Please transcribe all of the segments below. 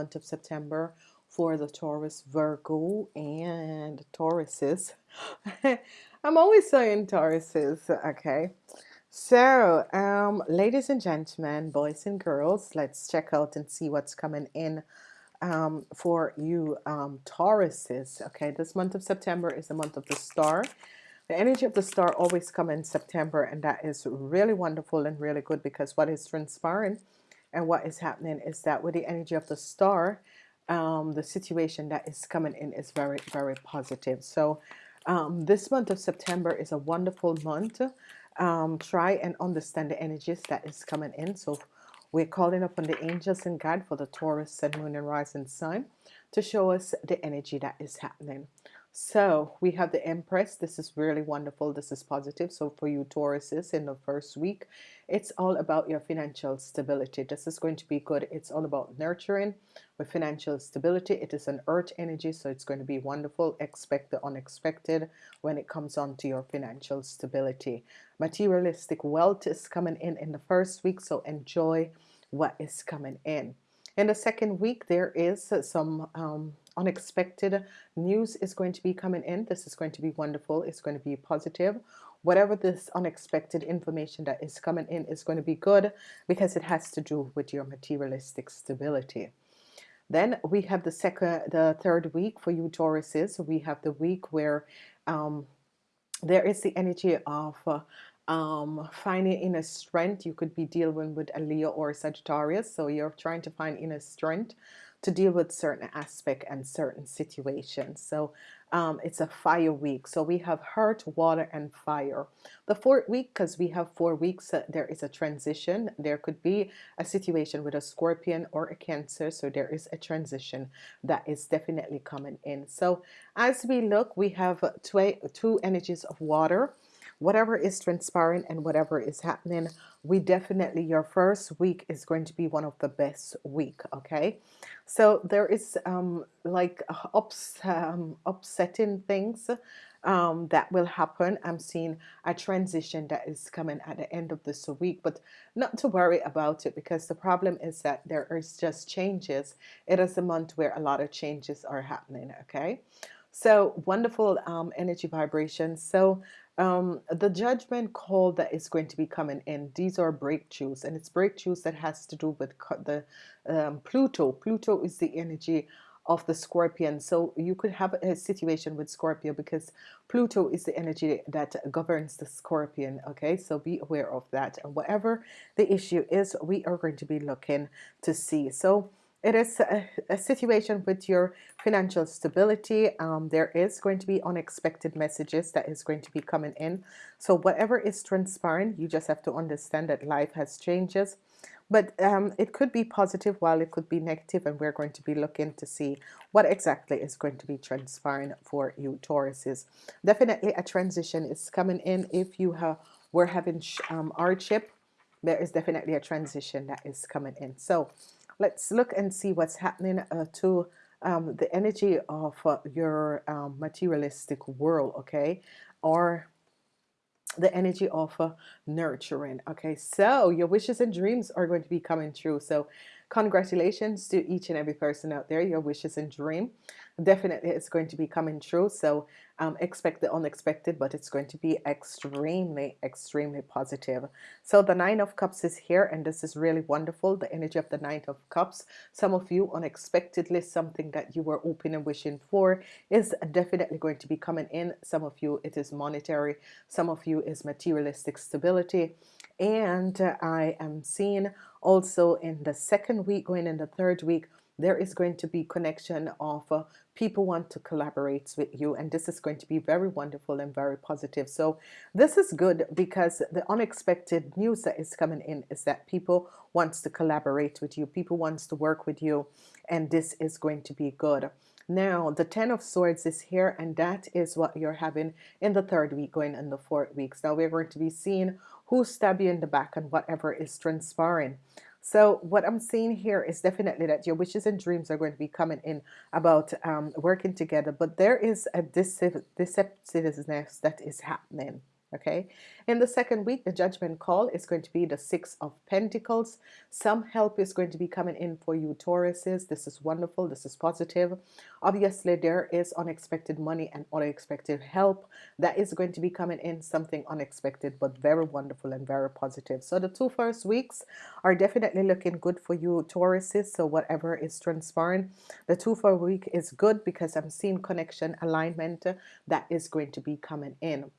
month of September for the Taurus, Virgo, and Tauruses. I'm always saying Tauruses, okay? So, um, ladies and gentlemen, boys and girls, let's check out and see what's coming in um, for you um, Tauruses. Okay, this month of September is the month of the star. The energy of the star always come in September, and that is really wonderful and really good because what is transpiring and what is happening is that with the energy of the star, um, the situation that is coming in is very, very positive. So um, this month of September is a wonderful month. Um, try and understand the energies that is coming in. So we're calling upon the angels and God for the Taurus, Sun, Moon, and Rising Sun to show us the energy that is happening. So we have the Empress. This is really wonderful. This is positive. So for you Tauruses in the first week, it's all about your financial stability. This is going to be good. It's all about nurturing with financial stability. It is an earth energy, so it's going to be wonderful. Expect the unexpected when it comes on to your financial stability. Materialistic wealth is coming in in the first week, so enjoy what is coming in. In the second week, there is some um, unexpected news is going to be coming in. This is going to be wonderful. It's going to be positive. Whatever this unexpected information that is coming in is going to be good because it has to do with your materialistic stability. Then we have the second, the third week for you Tauruses. We have the week where um, there is the energy of uh, um, finding inner strength. You could be dealing with a Leo or a Sagittarius. So you're trying to find inner strength to deal with certain aspect and certain situations. So um, it's a fire week. So we have earth, water, and fire. The fourth week, because we have four weeks, uh, there is a transition. There could be a situation with a scorpion or a cancer. So there is a transition that is definitely coming in. So as we look, we have two, two energies of water whatever is transpiring and whatever is happening we definitely your first week is going to be one of the best week okay? So there is um, like ups, um, upsetting things um, that will happen. I'm seeing a transition that is coming at the end of this week but not to worry about it because the problem is that there is just changes. It is a month where a lot of changes are happening okay? So wonderful um, energy vibration. So um, the judgment call that is going to be coming in these are breakthroughs and it's breakthroughs that has to do with the um, Pluto. Pluto is the energy of the scorpion. So you could have a situation with Scorpio because Pluto is the energy that governs the scorpion okay? So be aware of that. And whatever the issue is we are going to be looking to see. So it is a, a, situation with your financial stability. Um, there is going to be unexpected messages that is going to be coming in. So whatever is transpiring you just have to understand that life has changes. But um, it could be positive while it could be negative and we're going to be looking to see what exactly is going to be transpiring for you Tauruses. Definitely a transition is coming in. If you have were having um, hardship there is definitely a transition that is coming in. So let's look and see what's happening uh, to um, the energy of uh, your um, materialistic world okay? Or the energy of uh, nurturing okay? So your wishes and dreams are going to be coming true. So congratulations to each and every person out there your wishes and dream definitely it's going to be coming true. So um, expect the unexpected but it's going to be extremely extremely positive. So the nine of cups is here and this is really wonderful the energy of the nine of cups. Some of you unexpectedly something that you were open and wishing for is definitely going to be coming in. Some of you it is monetary. Some of you is materialistic stability. And uh, I am seeing also in the second week going in the third week there is going to be connection of uh, people want to collaborate with you and this is going to be very wonderful and very positive. So this is good because the unexpected news that is coming in is that people wants to collaborate with you people wants to work with you and this is going to be good. Now the ten of swords is here and that is what you're having in the third week going in the fourth weeks. Now we're going to be seeing who stab you in the back and whatever is transpiring so what I'm seeing here is definitely that your wishes and dreams are going to be coming in about um, working together. But there is a deceptiveness that is happening. Okay? In the second week the judgment call is going to be the six of Pentacles. Some help is going to be coming in for you Tauruses. This is wonderful. This is positive. Obviously there is unexpected money and unexpected help. That is going to be coming in something unexpected but very wonderful and very positive. So the two first weeks are definitely looking good for you Tauruses. So whatever is transpiring the two for week is good because I'm seeing connection alignment that is going to be coming in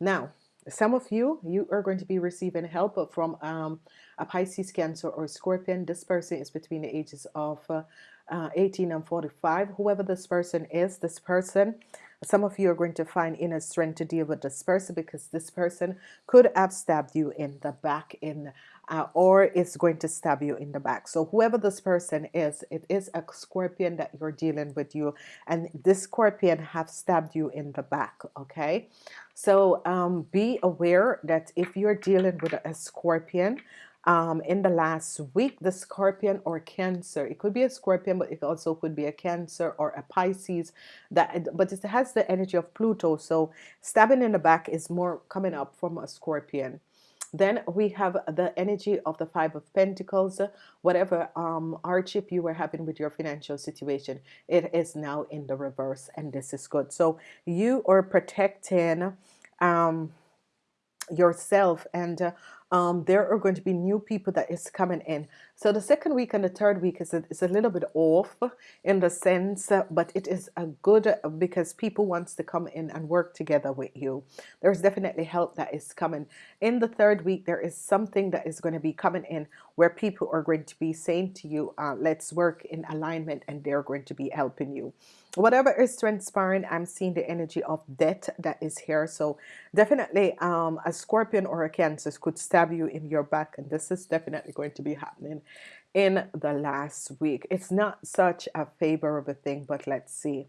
now some of you you are going to be receiving help from um, a Pisces cancer or Scorpion. This person is between the ages of uh, uh, 18 and 45 whoever this person is this person some of you are going to find inner strength to deal with this person because this person could have stabbed you in the back in uh, or is going to stab you in the back. So whoever this person is it is a scorpion that you're dealing with you and this scorpion have stabbed you in the back okay so um, be aware that if you're dealing with a scorpion um, in the last week the scorpion or cancer it could be a scorpion but it also could be a cancer or a Pisces that but it has the energy of Pluto. So stabbing in the back is more coming up from a scorpion then we have the energy of the five of Pentacles whatever um, hardship you were having with your financial situation it is now in the reverse and this is good. So you are protecting um, yourself and uh, um, there are going to be new people that is coming in so the second week and the third week is a, is a little bit off in the sense uh, but it is a good uh, because people wants to come in and work together with you. There's definitely help that is coming. In the third week there is something that is going to be coming in where people are going to be saying to you uh, let's work in alignment and they're going to be helping you. Whatever is transpiring I'm seeing the energy of death that is here. So definitely um, a scorpion or a cancer could stab you in your back and this is definitely going to be happening in the last week. It's not such a favorable thing but let's see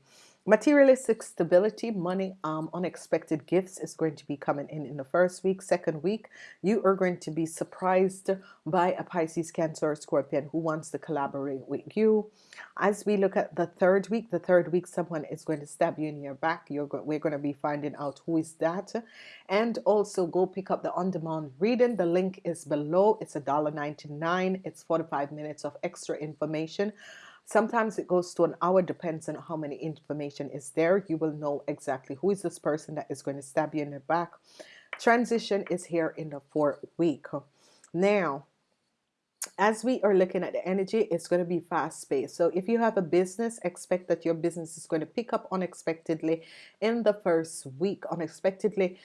materialistic stability money um, unexpected gifts is going to be coming in in the first week second week. You are going to be surprised by a Pisces cancer or scorpion who wants to collaborate with you. As we look at the third week the third week someone is going to stab you in your back. You're go we're going to be finding out who is that. And also go pick up the on-demand reading. The link is below. It's a dollar 99 it's 45 minutes of extra information Sometimes it goes to an hour, depends on how many information is there. You will know exactly who is this person that is going to stab you in the back. Transition is here in the fourth week. Now, as we are looking at the energy it's going to be fast-paced so if you have a business expect that your business is going to pick up unexpectedly in the first week. Unexpectedly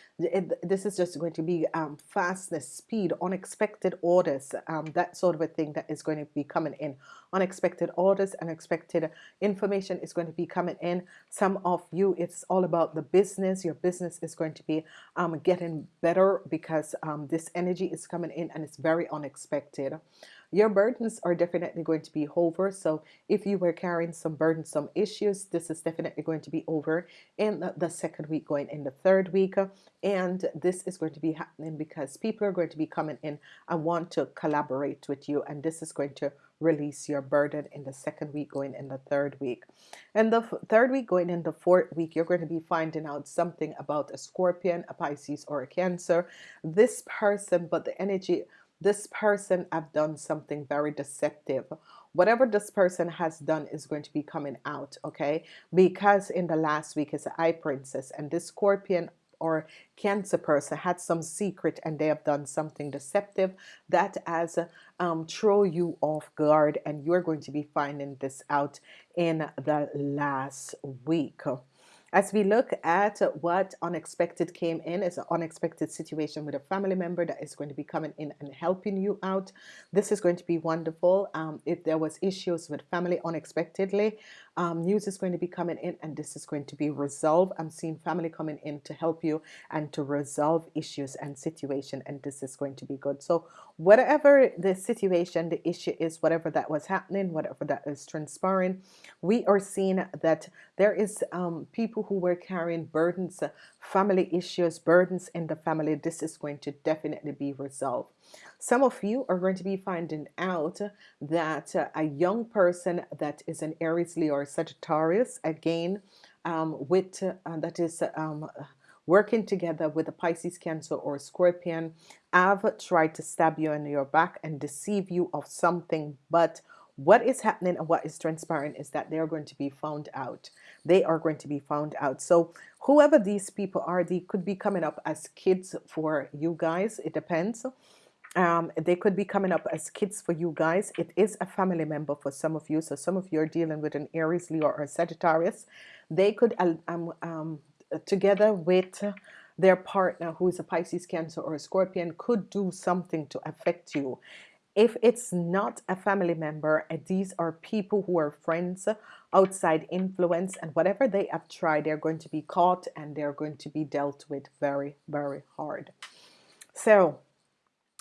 this is just going to be um, fastness speed unexpected orders um, that sort of a thing that is going to be coming in. Unexpected orders unexpected information is going to be coming in. Some of you it's all about the business. Your business is going to be um, getting better because um, this energy is coming in and it's very unexpected your burdens are definitely going to be over so if you were carrying some burdensome issues this is definitely going to be over in the, the second week going in the third week and this is going to be happening because people are going to be coming in and want to collaborate with you and this is going to release your burden in the second week going in the third week. And the third week going in the fourth week you're going to be finding out something about a scorpion a Pisces or a cancer. This person but the energy this person have done something very deceptive. Whatever this person has done is going to be coming out okay? Because in the last week is a high princess and this scorpion or cancer person had some secret and they have done something deceptive that has um, throw you off guard and you're going to be finding this out in the last week as we look at what unexpected came in as an unexpected situation with a family member that is going to be coming in and helping you out. This is going to be wonderful. Um, if there was issues with family unexpectedly um, news is going to be coming in and this is going to be resolved. I'm seeing family coming in to help you and to resolve issues and situation and this is going to be good. So whatever the situation the issue is whatever that was happening whatever that is transpiring we are seeing that there is um, people who were carrying burdens family issues burdens in the family. This is going to definitely be resolved. Some of you are going to be finding out that a young person that is an Aries Leo Sagittarius again um, with uh, that is um, working together with a Pisces, Cancer, or Scorpion have tried to stab you in your back and deceive you of something. But what is happening and what is transpiring is that they are going to be found out. They are going to be found out. So whoever these people are, they could be coming up as kids for you guys. It depends um, they could be coming up as kids for you guys. It is a family member for some of you. So some of you are dealing with an Aries, Leo, or a Sagittarius. They could, um, um, together with their partner who is a Pisces, Cancer, or a Scorpion, could do something to affect you. If it's not a family member, these are people who are friends, outside influence, and whatever they have tried, they're going to be caught and they're going to be dealt with very, very hard. So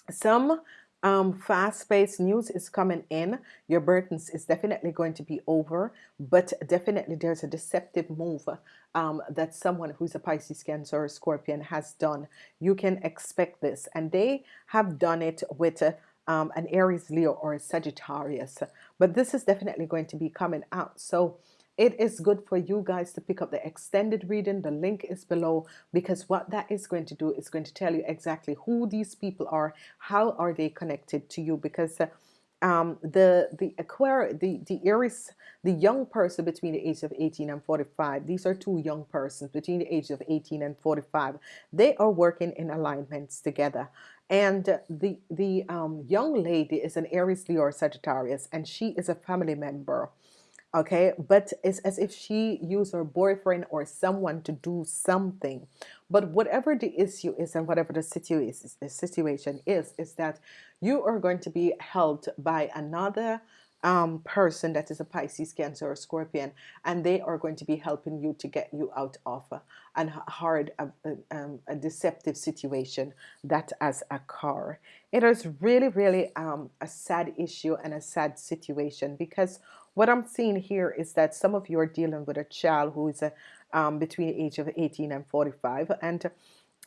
some um, fast-paced news is coming in. Your burdens is definitely going to be over but definitely there's a deceptive move um, that someone who's a Pisces Cancer or Scorpion has done. You can expect this and they have done it with a, um, an Aries Leo or a Sagittarius but this is definitely going to be coming out. So it is good for you guys to pick up the extended reading. The link is below because what that is going to do is going to tell you exactly who these people are how are they connected to you? Because uh, um, the the Aquarius the the Aries the young person between the age of 18 and 45 these are two young persons between the age of 18 and 45 they are working in alignments together. And the the um, young lady is an Aries Leo Sagittarius and she is a family member okay? But it's as if she used her boyfriend or someone to do something. But whatever the issue is and whatever the situation the situation is is that you are going to be held by another um, person that is a Pisces, Cancer, or Scorpion, and they are going to be helping you to get you out of a, a hard, a, um, a deceptive situation that has occurred. It is really, really um, a sad issue and a sad situation because what I'm seeing here is that some of you are dealing with a child who is a, um, between the age of 18 and 45 and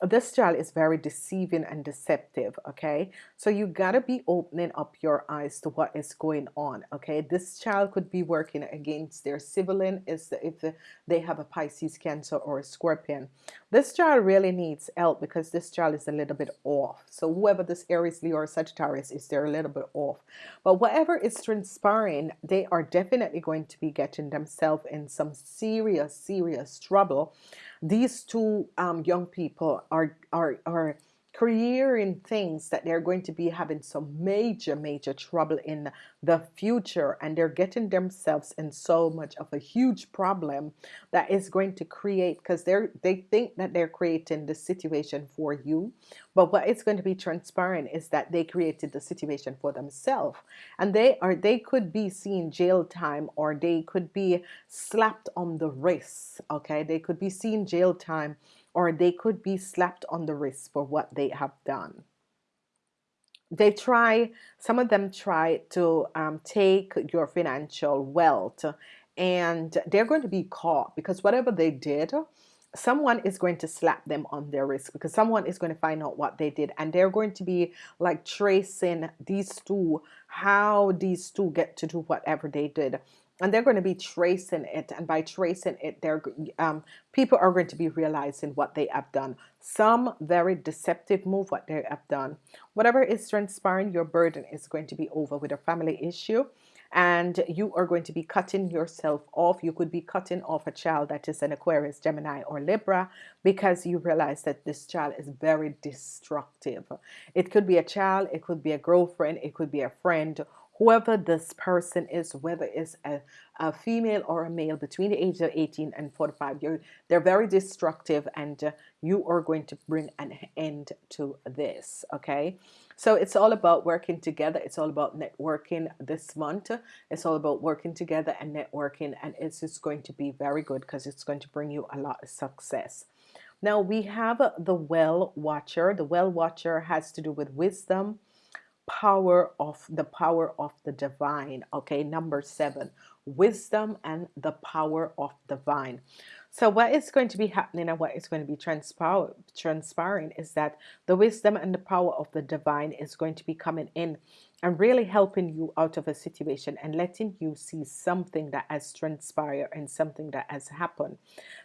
this child is very deceiving and deceptive okay? So you got to be opening up your eyes to what is going on okay? This child could be working against their sibling is if they have a Pisces cancer or a scorpion this child really needs help because this child is a little bit off. So whoever this Aries Leo or Sagittarius is they're a little bit off. But whatever is transpiring they are definitely going to be getting themselves in some serious serious trouble. These two um, young people are are are creating things that they're going to be having some major major trouble in the future and they're getting themselves in so much of a huge problem that is going to create because they're they think that they're creating the situation for you. But what is going to be transparent is that they created the situation for themselves. And they are they could be seen jail time or they could be slapped on the wrist okay? They could be seen jail time or they could be slapped on the wrist for what they have done. They try, some of them try to um, take your financial wealth and they're going to be caught because whatever they did, someone is going to slap them on their wrist because someone is going to find out what they did and they're going to be like tracing these two how these two get to do whatever they did and they're going to be tracing it and by tracing it they're um, people are going to be realizing what they have done. Some very deceptive move what they have done. Whatever is transpiring your burden is going to be over with a family issue and you are going to be cutting yourself off. You could be cutting off a child that is an Aquarius Gemini or Libra because you realize that this child is very destructive. It could be a child it could be a girlfriend it could be a friend whoever this person is, whether it's a, a female or a male between the age of 18 and 45, you're, they're very destructive and uh, you are going to bring an end to this, okay? So it's all about working together. It's all about networking this month. It's all about working together and networking and it's just going to be very good because it's going to bring you a lot of success. Now we have the well watcher. The well watcher has to do with wisdom, power of the power of the divine okay? Number seven wisdom and the power of the divine. So what is going to be happening and what is going to be transpire, transpiring is that the wisdom and the power of the divine is going to be coming in and really helping you out of a situation and letting you see something that has transpired and something that has happened.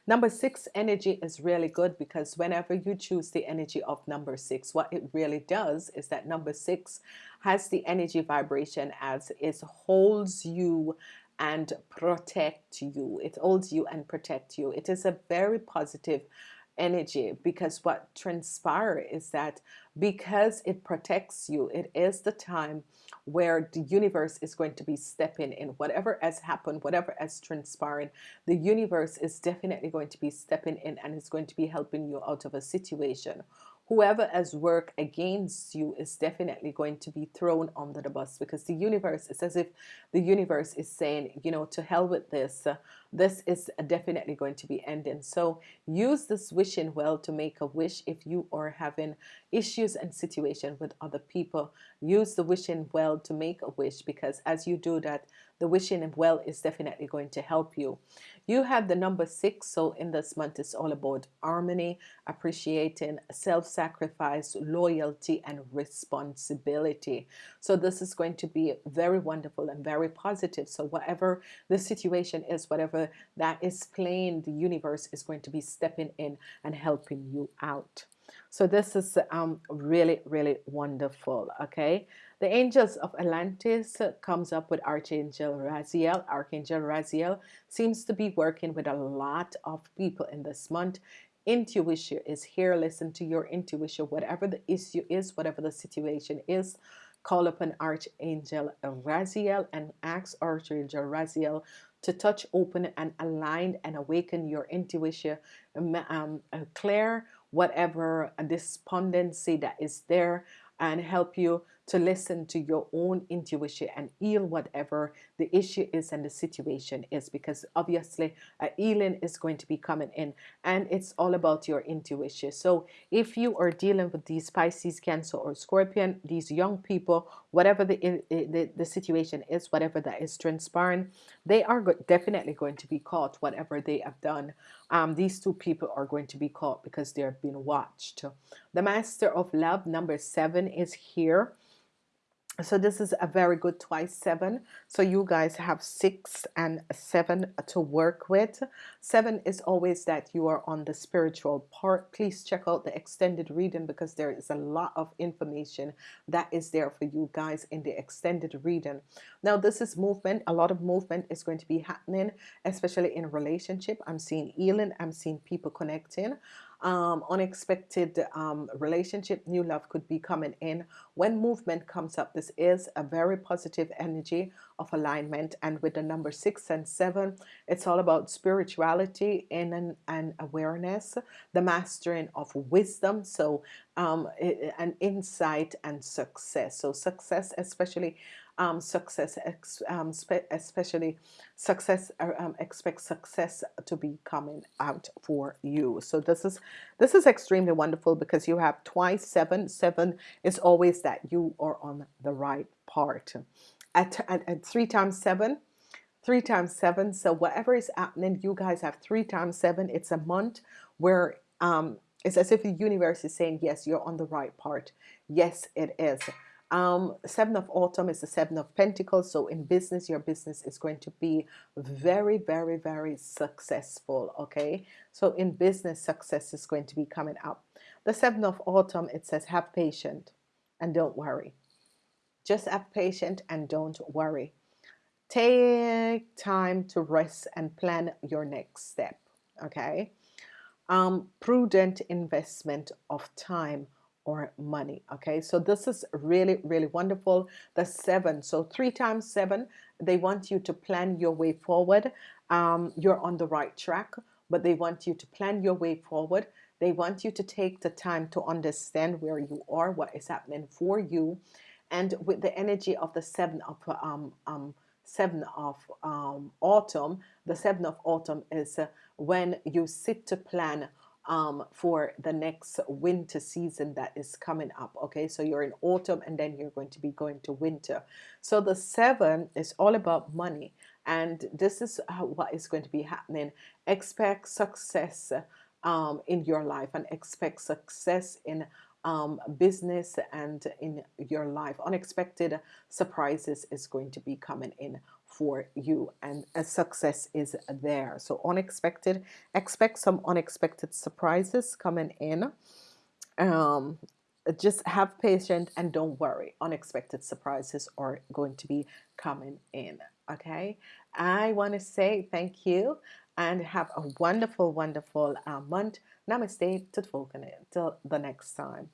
Number six energy is really good because whenever you choose the energy of number six, what it really does is that number six has the energy vibration as it holds you and protect you. It holds you and protect you. It is a very positive energy because what transpires is that because it protects you, it is the time where the universe is going to be stepping in. Whatever has happened, whatever has transpired, the universe is definitely going to be stepping in and is going to be helping you out of a situation whoever has worked against you is definitely going to be thrown under the bus because the universe it's as if the universe is saying you know to hell with this. Uh, this is definitely going to be ending. So use this wishing well to make a wish if you are having issues and situation with other people. Use the wishing well to make a wish because as you do that the wishing well is definitely going to help you you have the number six so in this month. It's all about harmony appreciating self-sacrifice loyalty and responsibility. So this is going to be very wonderful and very positive. So whatever the situation is whatever that is playing the universe is going to be stepping in and helping you out. So this is um, really really wonderful okay the angels of Atlantis comes up with Archangel Raziel. Archangel Raziel seems to be working with a lot of people in this month. Intuition is here. Listen to your intuition. Whatever the issue is whatever the situation is call upon Archangel Raziel and ask Archangel Raziel to touch open and align and awaken your intuition. Um, um, clear whatever despondency that is there and help you to listen to your own intuition and heal whatever the issue is and the situation is because obviously a healing is going to be coming in and it's all about your intuition. So if you are dealing with these Pisces cancer or scorpion these young people whatever the, the, the situation is whatever that is transpiring they are definitely going to be caught whatever they have done. Um, these two people are going to be caught because they have been watched. The master of love number seven is here so this is a very good twice seven. So you guys have six and seven to work with. Seven is always that you are on the spiritual part. Please check out the extended reading because there is a lot of information that is there for you guys in the extended reading. Now this is movement. A lot of movement is going to be happening especially in relationship. I'm seeing healing. I'm seeing people connecting um, unexpected um, relationship new love could be coming in. When movement comes up this is a very positive energy of alignment. And with the number six and seven it's all about spirituality in an, and awareness the mastering of wisdom. So um, an insight and success. So success especially um, success um, especially success uh, um, expect success to be coming out for you. So this is this is extremely wonderful because you have twice seven seven is always that you are on the right part. At, at, at three times seven three times seven so whatever is happening you guys have three times seven. It's a month where um, it's as if the universe is saying yes you're on the right part. Yes it is um, seven of autumn is the seven of pentacles. So in business your business is going to be very very very successful okay? So in business success is going to be coming up. The seven of autumn it says have patience and don't worry. Just have patience and don't worry. Take time to rest and plan your next step okay? Um, prudent investment of time or money okay? So this is really really wonderful the seven. So three times seven they want you to plan your way forward. Um, you're on the right track but they want you to plan your way forward. They want you to take the time to understand where you are what is happening for you. And with the energy of the seven of um, um, seven of um, autumn the seven of autumn is uh, when you sit to plan um, for the next winter season that is coming up okay? So you're in autumn and then you're going to be going to winter. So the seven is all about money and this is what is going to be happening. Expect success um, in your life and expect success in um, business and in your life unexpected surprises is going to be coming in for you and a success is there. So unexpected expect some unexpected surprises coming in. Um, just have patience and don't worry unexpected surprises are going to be coming in okay? I want to say thank you and have a wonderful wonderful uh, month. Namaste. Tot volgende till the next time